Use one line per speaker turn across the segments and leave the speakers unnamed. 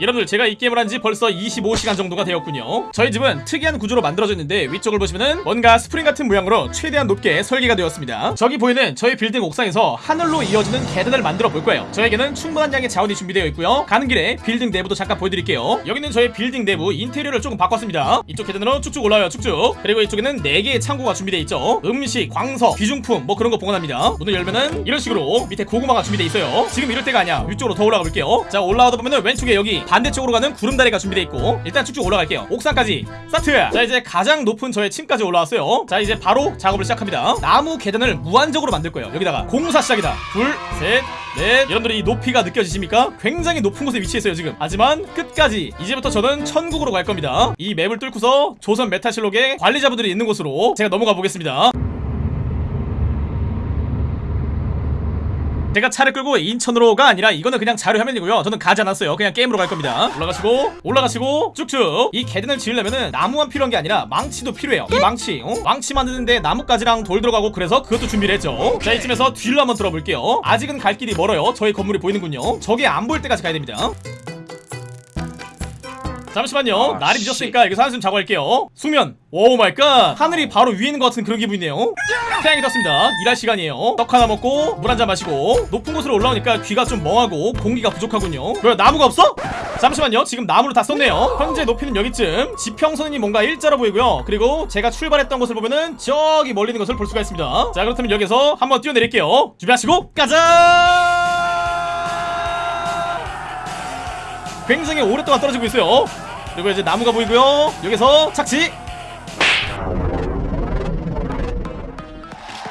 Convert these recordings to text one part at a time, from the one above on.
여러분들 제가 이 게임을 한 지 벌써 25시간 정도가 되었군요. 저희 집은 특이한 구조로 만들어져 있는데 위쪽을 보시면은 뭔가 스프링 같은 모양으로 최대한 높게 설계가 되었습니다. 저기 보이는 저희 빌딩 옥상에서 하늘로 이어지는 계단을 만들어 볼 거예요. 저에게는 충분한 양의 자원이 준비되어 있고요. 가는 길에 빌딩 내부도 잠깐 보여드릴게요. 여기는 저희 빌딩 내부 인테리어를 조금 바꿨습니다. 이쪽 계단으로 쭉쭉 올라와요 쭉쭉. 그리고 이쪽에는 4개의 창고가 준비되어 있죠. 음식, 광석, 귀중품 뭐 그런 거 보관합니다. 문을 열면은 이런 식으로 밑에 고구마가 준비되어 있어요. 지금 이럴 때가 아니야. 위쪽으로 더 올라가 볼게요. 자 올라가다 보면은 왼쪽에 여기 반대쪽으로 가는 구름다리가 준비되어 있고 일단 쭉쭉 올라갈게요. 옥상까지. 스타트! 자 이제 가장 높은 저의 층까지 올라왔어요. 자 이제 바로 작업을 시작합니다. 나무 계단을 무한적으로 만들 거예요. 여기다가 공사 시작이다. 둘셋넷. 여러분들이 이 높이가 느껴지십니까? 굉장히 높은 곳에 위치해 있어요 지금. 하지만 끝까지. 이제부터 저는 천국으로 갈 겁니다. 이 맵을 뚫고서 조선 메타실록의 관리자분들이 있는 곳으로 제가 넘어가 보겠습니다 제가 차를 끌고 인천으로가 아니라 이거는 그냥 자료 화면이고요. 저는 가지 않았어요. 그냥 게임으로 갈 겁니다. 올라가시고 올라가시고 쭉쭉. 이 계단을 지으려면은 나무만 필요한 게 아니라 망치도 필요해요. 이 망치 어? 망치 만드는데 나뭇가지랑 돌 들어가고 그래서 그것도 준비를 했죠. 자 이쯤에서 뒤로 한번 들어볼게요. 아직은 갈 길이 멀어요. 저희 건물이 보이는군요. 저게 안 보일 때까지 가야 됩니다 잠시만요. 날이 늦었으니까 여기서 한숨 자고 할게요. 수면. Oh my god. 하늘이 바로 위에 있는 것 같은 그런 기분이네요. 태양이 떴습니다. 일할 시간이에요. 떡 하나 먹고 물 한 잔 마시고 높은 곳으로 올라오니까 귀가 좀 멍하고 공기가 부족하군요. 왜 나무가 없어? 잠시만요. 지금 나무를 다 썼네요. 현재 높이는 여기쯤. 지평선이 뭔가 일자로 보이고요. 그리고 제가 출발했던 곳을 보면은 저기 멀리 있는 것을 볼 수가 있습니다. 자 그렇다면 여기서 한번 뛰어내릴게요. 준비하시고 가자! 굉장히 오랫동안 떨어지고 있어요 그리고 이제 나무가 보이고요 여기서 착지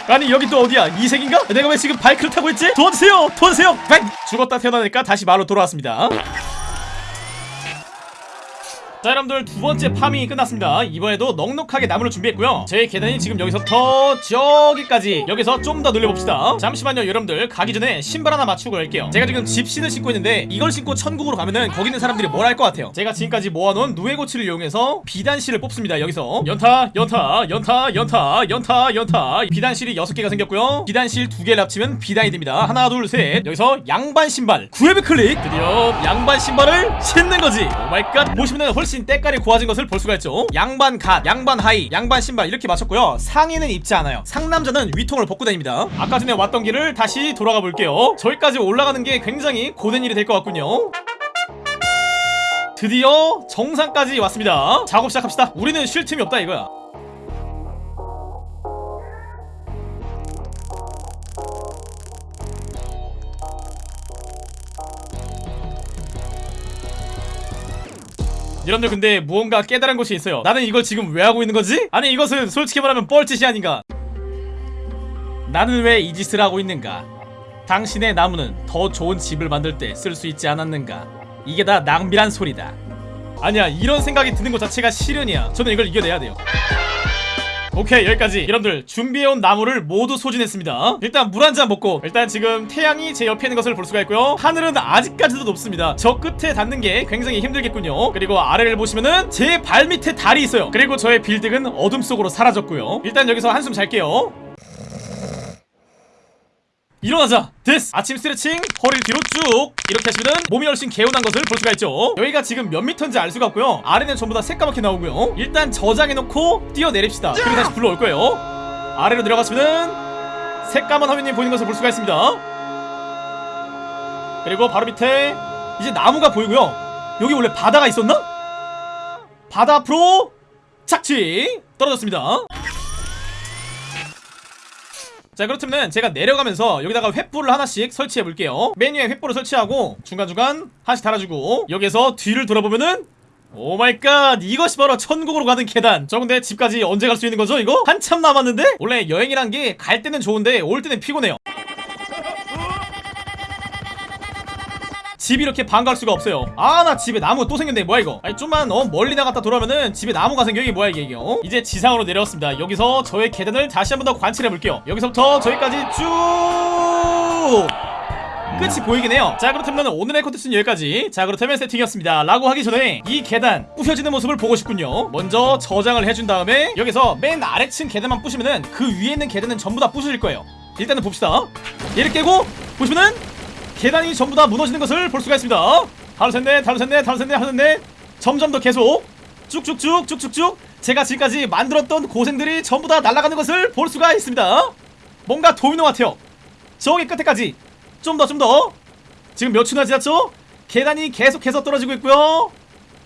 아니 여기 또 어디야 이색인가? 내가 왜 지금 바이크를 타고 있지? 도와주세요 도와주세요 백! 죽었다 태어나니까 다시 말로 돌아왔습니다 자 여러분들 두 번째 파밍이 끝났습니다. 이번에도 넉넉하게 나무를 준비했고요. 제 계단이 지금 여기서부터 저기까지 여기서 좀 더 늘려봅시다. 잠시만요 여러분들. 가기 전에 신발 하나 맞추고 갈게요. 제가 지금 집신을 신고 있는데 이걸 신고 천국으로 가면은 거기 있는 사람들이 뭘 할 것 같아요? 제가 지금까지 모아놓은 누에고치를 이용해서 비단실을 뽑습니다 여기서. 연타 연타 연타 연타 연타 연타. 비단실이 6개가 생겼고요. 비단실 2개를 합치면 비단이 됩니다. 하나 둘 셋. 여기서 양반 신발. 구회비 클릭. 드디어 양반 신발을 신는 거지. Oh my god. 보시면은 훨씬 때깔이 고와진 것을 볼 수가 있죠. 양반 갓 양반 하의 양반 신발 이렇게 맞췄고요. 상의는 입지 않아요. 상남자는 위통을 벗고 다닙니다. 아까 전에 왔던 길을 다시 돌아가 볼게요. 저기까지 올라가는 게 굉장히 고된 일이 될 것 같군요. 드디어 정상까지 왔습니다. 작업 시작합시다. 우리는 쉴 틈이 없다 이거야 여러분들 근데 무언가 깨달은 것이 있어요. 나는 이걸 지금 왜 하고 있는 거지? 아니 이것은 솔직히 말하면 뻘짓이 아닌가? 나는 왜 이 짓을 하고 있는가? 당신의 나무는 더 좋은 집을 만들 때 쓸 수 있지 않았는가? 이게 다 낭비란 소리다. 아니야 이런 생각이 드는 것 자체가 실현이야. 저는 이걸 이겨내야 돼요 오케이 여기까지. 여러분들 준비해온 나무를 모두 소진했습니다. 일단 물 한 잔 먹고 일단 지금 태양이 제 옆에 있는 것을 볼 수가 있고요. 하늘은 아직까지도 높습니다. 저 끝에 닿는 게 굉장히 힘들겠군요. 그리고 아래를 보시면은 제 발밑에 달이 있어요. 그리고 저의 빌딩은 어둠 속으로 사라졌고요. 일단 여기서 한숨 잘게요 일어나자. 됐어. 아침 스트레칭 허리를 뒤로 쭉. 이렇게 하시면은 몸이 훨씬 개운한 것을 볼 수가 있죠. 여기가 지금 몇 미터인지 알 수가 없고요. 아래는 전부 다 새까맣게 나오고요. 일단 저장해놓고 뛰어내립시다. 그리고 다시 불러올 거예요. 아래로 내려가시면은 새까만 화면이 보이는 것을 볼 수가 있습니다. 그리고 바로 밑에 이제 나무가 보이고요. 여기 원래 바다가 있었나? 바다 앞으로 착지 떨어졌습니다 자 그렇다면 제가 내려가면서 여기다가 횃불을 하나씩 설치해 볼게요 맨 위에 횃불을 설치하고 중간중간 하나씩 달아주고 여기서 뒤를 돌아보면은 Oh my god 이것이 바로 천국으로 가는 계단 저 근데 집까지 언제 갈 수 있는 거죠 이거? 한참 남았는데? 원래 여행이란 게 갈 때는 좋은데 올 때는 피곤해요 집이 이렇게 반가울 수가 없어요. 아 나 집에 나무 또 생겼네. 뭐야 이거? 아니 좀만 어 멀리 나갔다 돌아오면은 집에 나무가 생겨. 이게 뭐야 이게 이게 어? 이제 지상으로 내려왔습니다. 여기서 저의 계단을 다시 한 번 더 관찰해 볼게요. 여기서부터 저기까지 쭉 끝이 보이긴 해요. 자 그렇다면 오늘의 컨텐츠는 여기까지. 자 그렇다면 세팅이었습니다. 라고 하기 전에 이 계단 부셔지는 모습을 보고 싶군요. 먼저 저장을 해준 다음에 여기서 맨 아래층 계단만 부시면은 그 위에 있는 계단은 전부 다 부서질 거예요. 일단은 봅시다. 얘를 깨고 보시면은 계단이 전부 다 무너지는 것을 볼 수가 있습니다. 하루 셋넷 하루 셋넷 하루 셋넷 하루 셋넷. 점점 더 계속. 쭉쭉쭉 쭉쭉쭉. 제가 지금까지 만들었던 고생들이 전부 다 날아가는 것을 볼 수가 있습니다. 뭔가 도미노 같아요. 저기 끝에까지. 좀 더 좀 더. 지금 몇 초나 지났죠? 계단이 계속해서 떨어지고 있고요.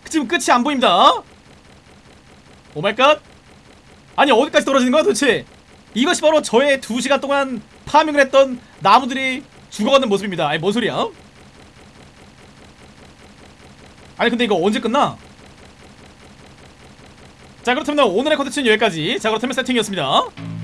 지금 끝이 안 보입니다. Oh my god. 아니 어디까지 떨어지는 거야 도대체? 이것이 바로 저의 2시간 동안 farming을 했던 나무들이 죽어가는 모습입니다. 아니 뭔 소리야? 아니 근데 이거 언제 끝나? 자 그렇다면 오늘의 컨텐츠는 여기까지. 자 그렇다면 세팅이었습니다